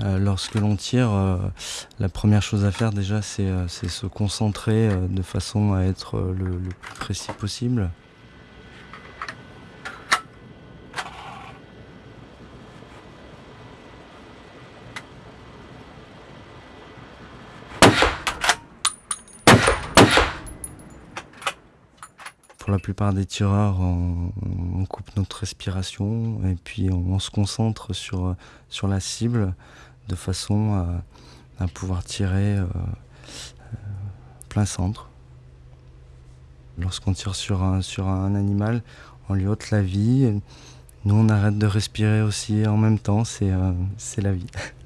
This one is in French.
Euh, lorsque l'on tire, euh, la première chose à faire déjà, c'est euh, se concentrer de façon à être le, plus précis possible. Pour la plupart des tireurs, on, coupe notre respiration et puis on, se concentre sur la cible de façon à, à pouvoir tirer euh, euh, plein centre. Lorsqu'on tire sur un, animal, on lui ôte la vie. Nous, on arrête de respirer aussi en même temps, c'est euh, la vie.